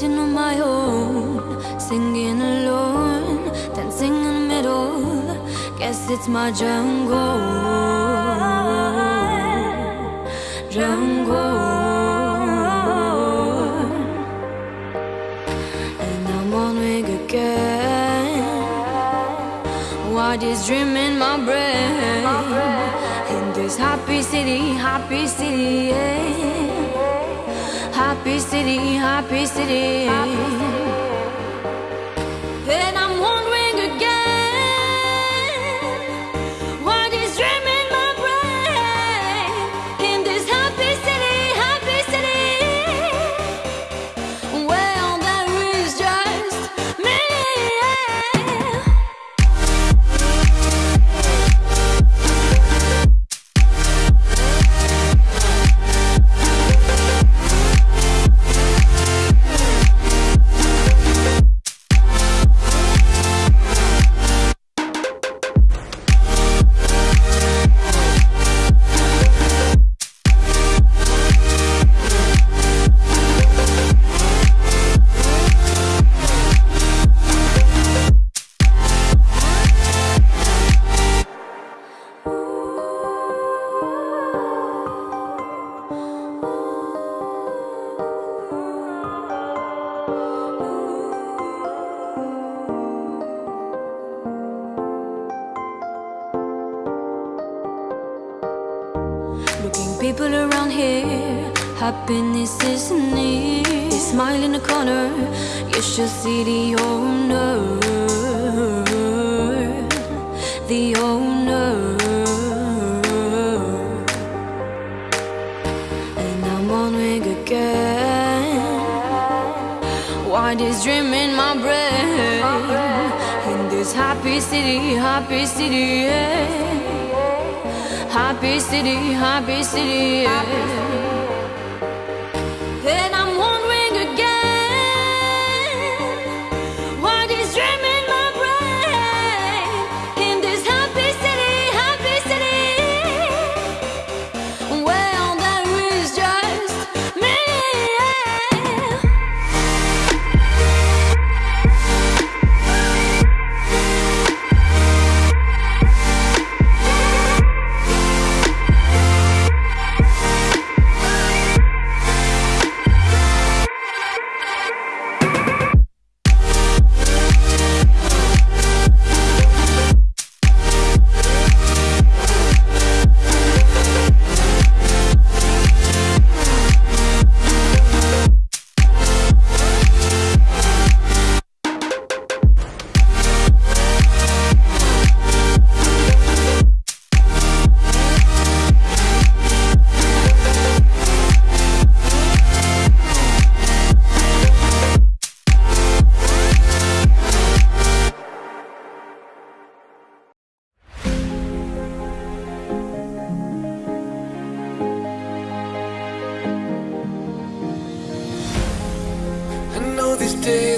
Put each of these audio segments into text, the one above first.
Sitting on my own, singing alone, dancing in the middle. Guess it's my jungle, jungle. And I'm wondering again, what is dream in my brain? In this happy city, happy city, yeah. Happy city, happy city. And happiness is near. Smile in the corner, you should see the owner, the owner. And I'm wondering again, why this dream in my brain? In this happy city, happy city, yeah. Happy city, happy city. yeah.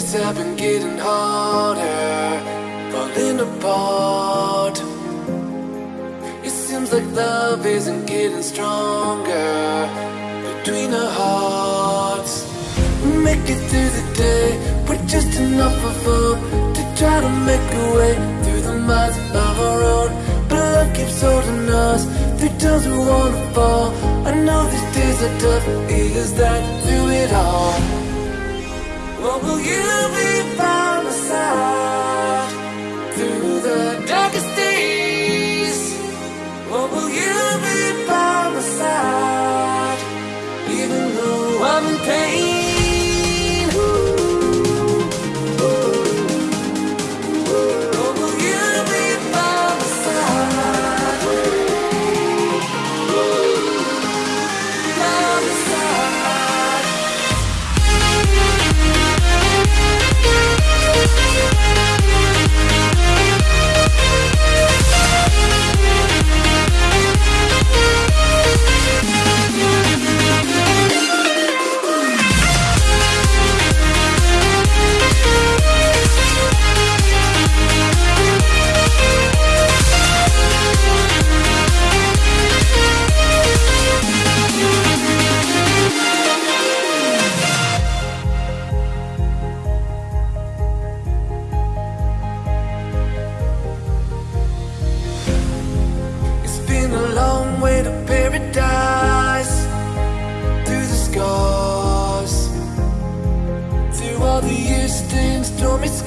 Days have been getting harder, falling apart. It seems like love isn't getting stronger between our hearts. Make it through the day with just enough of hope to try to make a way through the miles of our own. But love keeps holding us through times we wanna fall. I know these days are tough, is that through it all? Will you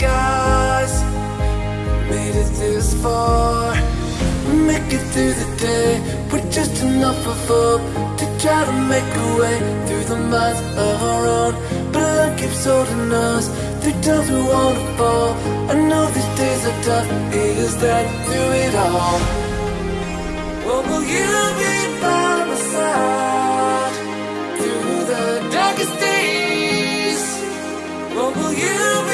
skies. Made it this far. Make it through the day with just enough of hope to try to make a way through the minds of our own. But keeps holding us through times we wanna fall. I know these days are tough. Is that through it all? What will you be by my side through the darkest days? What will you